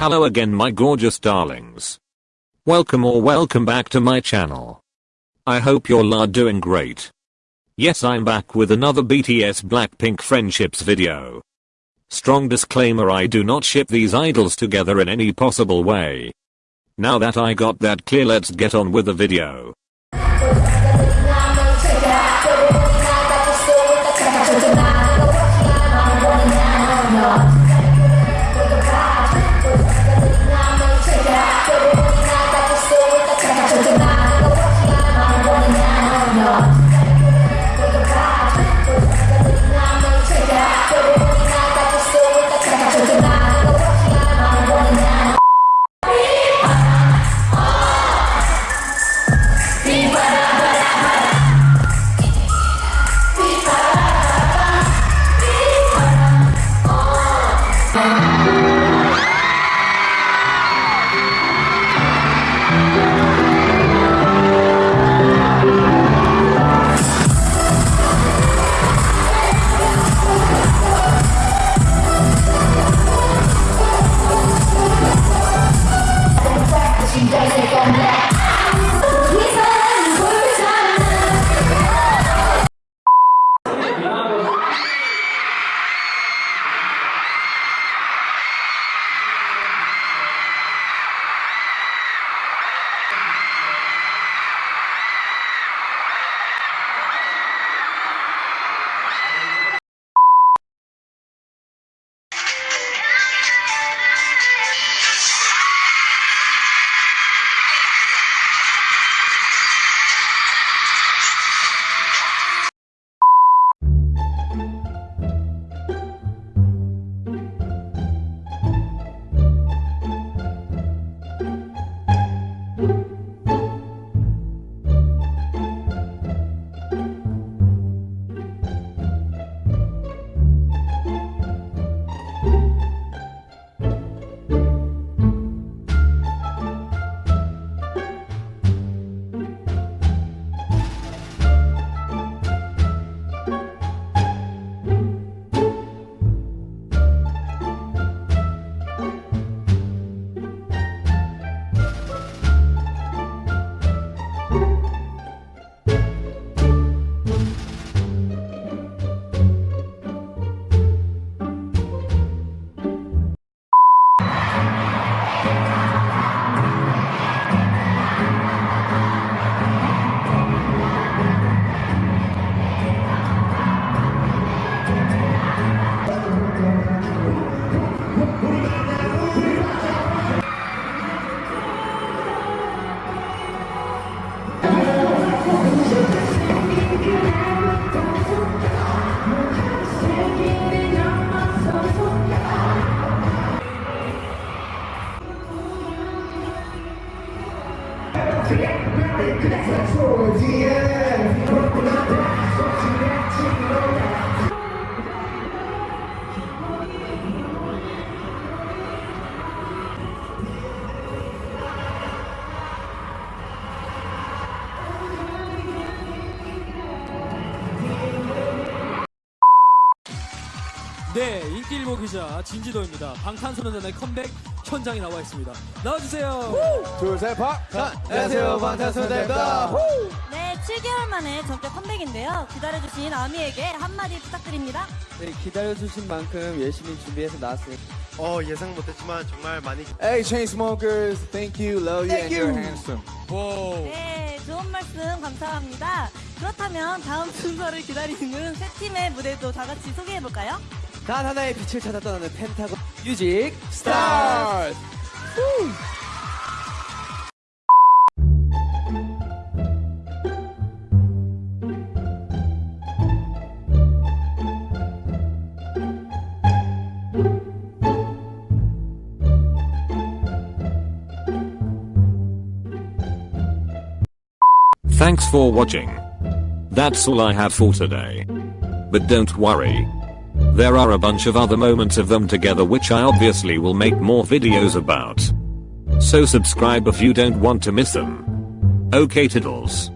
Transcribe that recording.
Hello again my gorgeous darlings. Welcome or welcome back to my channel. I hope you're all doing great. Yes I'm back with another BTS Blackpink friendships video. Strong disclaimer I do not ship these idols together in any possible way. Now that I got that clear let's get on with the video. Come back. 네, 인기일보 기자 진지도입니다. 방탄소년단의 컴백 현장에 나와 있습니다. 나와주세요. 둘셋 박! 안녕하세요 방탄소년단입니다 네, 7개월 만에 전격 컴백인데요. 기다려주신 아미에게 한마디 부탁드립니다. 네, 기다려주신 만큼 열심히 준비해서 나왔어요 어 예상 못했지만 정말 많이 Hey Chainsmokers, thank you, love you, and you're handsome 네, 좋은 말씀 감사합니다. 그렇다면 다음 순서를 기다리는 세 팀의 무대도 다 같이 소개해볼까요? 단 하나의 빛을 찾아 떠나는 펜타곤 뮤직 스타 Thanks for watching. That's all I have for today. But don't worry. There are a bunch of other moments of them together which I obviously will make more videos about. So subscribe if you don't want to miss them. Okay toodles.